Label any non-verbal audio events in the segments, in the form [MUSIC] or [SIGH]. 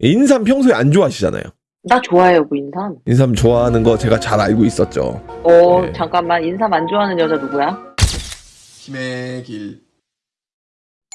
인삼 평소에 안 좋아하시잖아요. 나 좋아해요, 그 인삼. 인삼 좋아하는 거 제가 잘 알고 있었죠. 어, 네. 잠깐만. 인삼 안 좋아하는 여자 누구야? 힘의 길.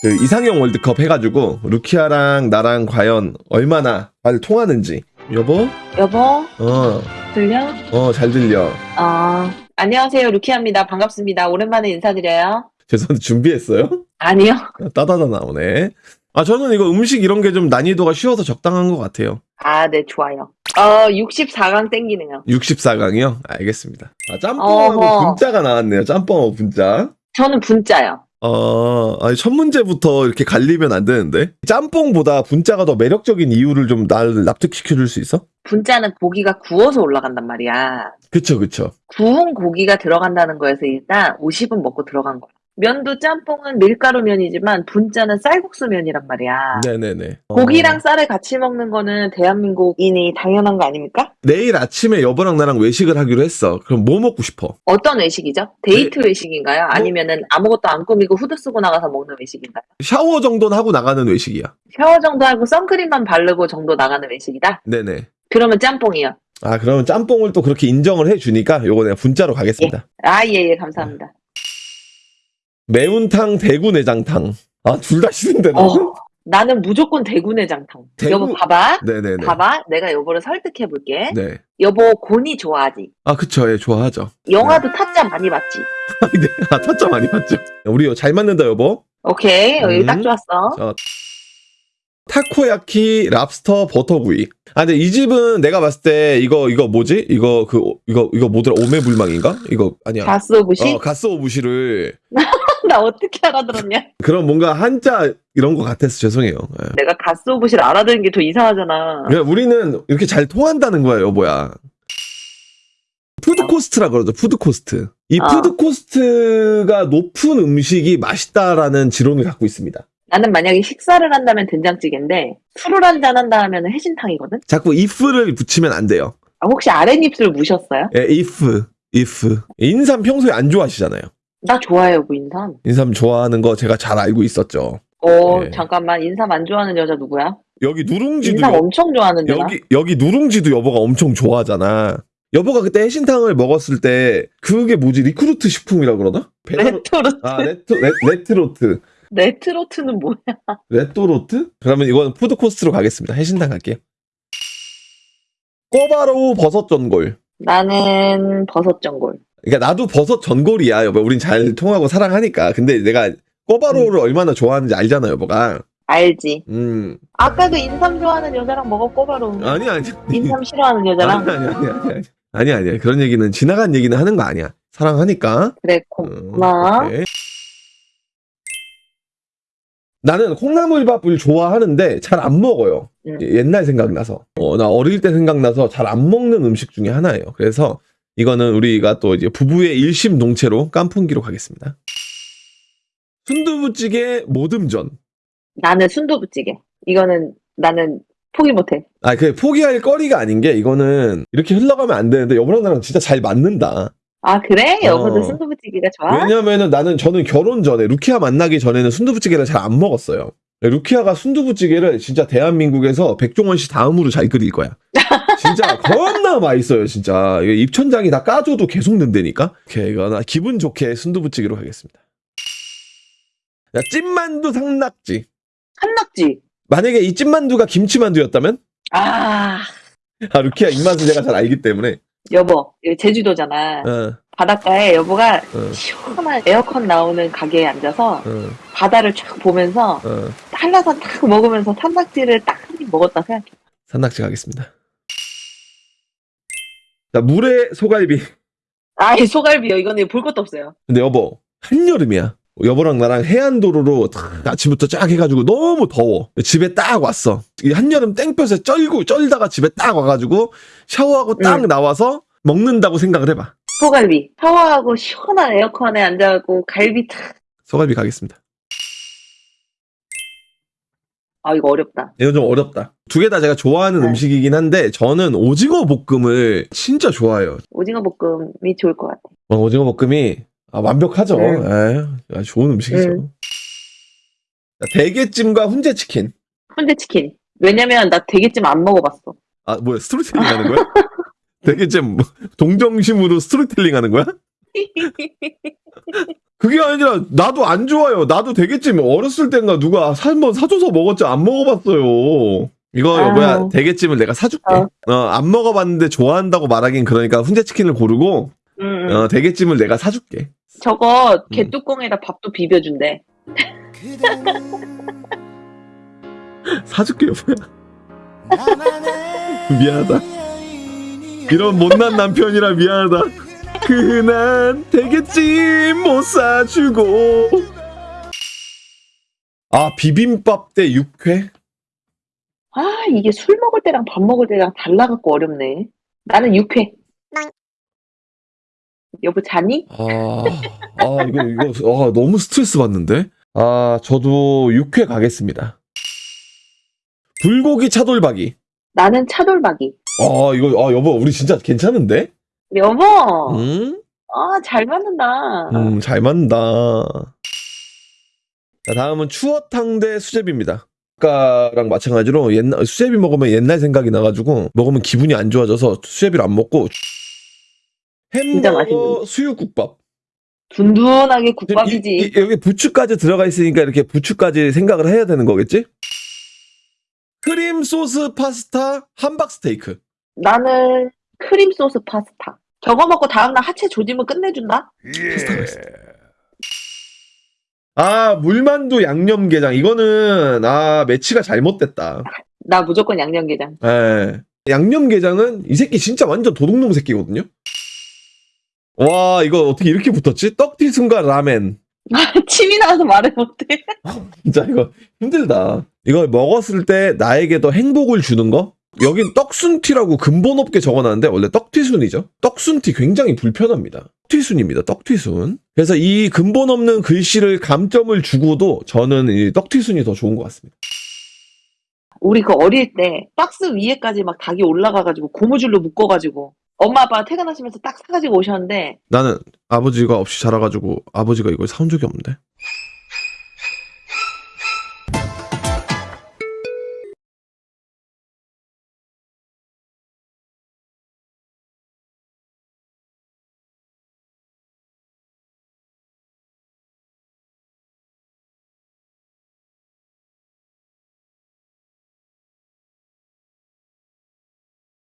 그 이상형 월드컵 해가지고 루키아랑 나랑 과연 얼마나 잘 통하는지. 여보? 여보, 어, 들려? 어, 잘 들려. 아, 안녕하세요. 루키아입니다. 반갑습니다. 오랜만에 인사드려요. 죄송한데 준비했어요? 아니요. 따다다 나오네. 아, 저는 이거 음식 이런 게 좀 난이도가 쉬워서 적당한 것 같아요. 아, 네, 좋아요. 어, 64강 땡기네요. 64강이요? 알겠습니다. 아, 짬뽕하고 어허. 분짜가 나왔네요. 짬뽕하고 분짜. 저는 분짜요. 어, 아니, 첫 문제부터 이렇게 갈리면 안 되는데. 짬뽕보다 분짜가 더 매력적인 이유를 좀 나를 납득시켜줄 수 있어? 분짜는 고기가 구워서 올라간단 말이야. 그쵸, 그쵸. 구운 고기가 들어간다는 거에서 일단 50은 먹고 들어간 거야. 면도 짬뽕은 밀가루 면이지만 분짜는 쌀국수 면이란 말이야. 네네네. 어, 고기랑 쌀을 같이 먹는 거는 대한민국인이 당연한 거 아닙니까? 내일 아침에 여보랑 나랑 외식을 하기로 했어. 그럼 뭐 먹고 싶어? 어떤 외식이죠? 데이트 외식인가요? 아니면은 아무것도 안 꾸미고 후드 쓰고 나가서 먹는 외식인가요? 샤워 정도는 하고 나가는 외식이야. 샤워 정도 하고 선크림만 바르고 정도 나가는 외식이다? 네네. 그러면 짬뽕이요. 아, 그러면 짬뽕을 또 그렇게 인정을 해주니까 요거 내가 분짜로 가겠습니다. 아, 예, 예, 감사합니다. 매운탕, 대구 내장탕. 아, 둘 다 싫은데. 나. 어, 나는 무조건 대구 내장탕. 대구- 여보, 봐봐. 네네네. 봐봐. 내가 여보를 설득해 볼게. 네. 여보, 고니 좋아하지? 아, 그쵸. 예, 좋아하죠. 영화도 타짜 많이 봤지? [LAUGHS] 네. 아, 타짜 많이 봤죠. 우리 잘 맞는다, 여보. 오케이. 여기 음. 딱 좋았어. 자, 타코야키, 랍스터, 버터구이. 아, 근데 이 집은 내가 봤을 때 이거 이거 뭐지? 이거 그 이거 이거 뭐더라? 오매불망인가? 이거 아니야. 가쓰오부시? 어, 가쓰오부시를 [LAUGHS] [LAUGHS] 나 어떻게 알아들었냐? 그런 뭔가 한자 이런 거 같아서 죄송해요. 예. 내가 가쓰오부시를 알아듣는 게 더 이상하잖아. 그냥 우리는 이렇게 잘 통한다는 거야, 여보야. food cost라 그러죠. food cost. 이 어. food cost가 높은 음식이 맛있다라는 지론을 갖고 있습니다. 나는 만약에 식사를 한다면 된장찌개인데 술을 한잔 한다 하면 해신탕이거든? 자꾸 if를 붙이면 안 돼요. 아, 혹시 아랫입술 무셨어요? 예, if, if. 인삼 평소에 안 좋아하시잖아요. 나 좋아해요, 그 인삼. 인삼 좋아하는 거 제가 잘 알고 있었죠. 어, 네. 잠깐만. 인삼 안 좋아하는 여자 누구야? 여기 누룽지도 인삼 여, 엄청 좋아하는데 나? 여기 여기 누룽지도 여보가 엄청 좋아하잖아. 여보가 그때 해신탕을 먹었을 때 그게 뭐지 recruit 식품이라 그러나? 배달- 레토르트. 아 레트 레, 레트로트 레트로트는 뭐야? 레토로트? 그러면 이건 food cost로 가겠습니다. 해신탕 갈게요. 꿔바로우 버섯 전골. 나는 버섯 전골. 그러니까 나도 버섯 전골이야 여보. 우린 잘 통하고 사랑하니까. 근데 내가 꿔바로우를 얼마나 좋아하는지 알잖아 여보가. 알지. 음 아까 그 인삼 좋아하는 여자랑 먹었고 바로 아니 아니. 인삼 싫어하는 여자랑 아니 아니 아니 아니 아니 아니 그런 얘기는 지나간 얘기는 하는 거 아니야 사랑하니까 그래 음, 고마워. 오케이. 나는 콩나물밥을 좋아하는데 잘 안 먹어요 음. 예, 옛날 생각나서 어, 나 어릴 때 생각나서 잘 안 먹는 음식 중에 하나예요 그래서 이거는 우리가 또 이제 부부의 일심동체로 깐풍기로 가겠습니다 순두부찌개 모듬전 나는 순두부찌개. 이거는 나는 포기 못해. 아, 그 포기할 거리가 아닌 게 이거는 이렇게 흘러가면 안 되는데 여보랑 나랑 진짜 잘 맞는다. 아 그래? 어. 여보도 순두부찌개가 좋아? 왜냐면은 나는 저는 결혼 전에 루키아 만나기 전에는 순두부찌개를 잘 안 먹었어요. 루키아가 순두부찌개를 진짜 대한민국에서 백종원 씨 다음으로 잘 끓일 거야. 진짜 겁나 맛있어요, 진짜. 입천장이 다 까줘도 계속 는다니까. 이거 나 기분 좋게 순두부찌개로 가겠습니다. 야, 찐만두 상낙지. 한낙지. 만약에 이 찐만두가 김치만두였다면? 아 아, 루키아 입맛을 제가 잘 알기 때문에. 여보 여기 제주도잖아. 어, 바닷가에 여보가 어, 시원한 에어컨 나오는 가게에 앉아서 어, 바다를 쫙 보면서 어. 한라산 딱 먹으면서 산낙지를 딱 한 입 먹었다 생각해. 산낙지 가겠습니다. 자, 물에 소갈비. [LAUGHS] 아이 소갈비요. 이거는 볼 것도 없어요. 근데 여보, 한여름이야. 여보랑 나랑 해안도로로 탁 아침부터 쫙 해가지고 너무 더워. 집에 딱 왔어. 이 한여름 땡볕에 쩔고 쩔다가 집에 딱 와가지고 샤워하고 딱 응. 나와서 먹는다고 생각을 해봐. 소갈비. 샤워하고 시원한 에어컨에 앉아갖고 갈비 탁. 소갈비 가겠습니다. 아 이거 어렵다. 이건 좀 어렵다. 두 개 다 제가 좋아하는 네. 음식이긴 한데 저는 오징어 볶음을 진짜 좋아해요. 오징어 볶음이 좋을 것 같아. 어, 오징어 볶음이 아, 완벽하죠. 음. 에이, 아, 좋은 음식이죠. 음. 자, 대게찜과 훈제치킨. 훈제치킨. 왜냐면 나 대게찜 안 먹어봤어. 아 뭐야 스토리텔링 하는 거야? [LAUGHS] 좀 동정심으로 스토리텔링 하는 거야? [LAUGHS] 그게 아니라 나도 안 좋아요. 나도 대게찜 어렸을 땐가 누가 한번 사줘서 먹었지 안 먹어봤어요. 이거 아유. 여보야 대게찜을 내가 사줄게. 어. 어, 안 먹어봤는데 좋아한다고 말하긴 그러니까 훈제 치킨을 고르고 음, 음. 어, 대게찜을 내가 사줄게. 저거 개뚜껑에다 밥도 비벼준대. [LAUGHS] 사줄게 여보야. [LAUGHS] 미안하다. 이런 못난 남편이라 미안하다. 그난 대게찜 못 사주고. 아 비빔밥 대 육회? 아 이게 술 먹을 때랑 밥 먹을 때랑 달라갖고 어렵네. 나는 육회. 여보 자니? 아, 아 이거 이거 아, 너무 스트레스 받는데. 아 저도 육회 가겠습니다. 불고기 차돌박이. 나는 차돌박이. 아 이거 아 여보 우리 진짜 괜찮은데? 여보, 응? 아잘 맞는다. 음, 잘 맞는다. 자, 다음은 추어탕 대 수제비입니다. 아까랑 마찬가지로 옛날 수제비 먹으면 옛날 생각이 나가지고 먹으면 기분이 안 좋아져서 수제비를 안 먹고 햄버거. 수육국밥. 둔둔하게 이- 국밥이지. 이- 여기 부추까지 들어가 있으니까 이렇게 부추까지 생각을 해야 되는 거겠지? 크림 소스 파스타 함박 스테이크. 나는 크림 소스 파스타. 저거 먹고 다음날 하체 조짐을 끝내준다? 있어. 아 물만두 양념게장 이거는 아 매치가 잘못됐다. 나 무조건 양념게장. 예. 양념게장은 이 새끼 진짜 완전 도둑놈 새끼거든요. 와 이거 어떻게 이렇게 붙었지? 떡튀순과 라멘. [LAUGHS] 침이 나와서 말을 못해. [LAUGHS] 진짜 이거 힘들다. 이거 먹었을 때 나에게 더 행복을 주는 거? 여긴 떡순티라고 근본 없게 적어놨는데 원래 떡튀순이죠. 떡순티 굉장히 불편합니다. 떡튀순입니다. 떡튀순. 그래서 이 근본 없는 글씨를 감점을 주고도 저는 이 떡튀순이 더 좋은 것 같습니다. 우리 그 어릴 때 박스 위에까지 막 닭이 올라가가지고 고무줄로 묶어가지고 엄마 아빠가 퇴근하시면서 딱 사가지고 오셨는데 나는 아버지가 없이 자라가지고 아버지가 이걸 사온 적이 없는데.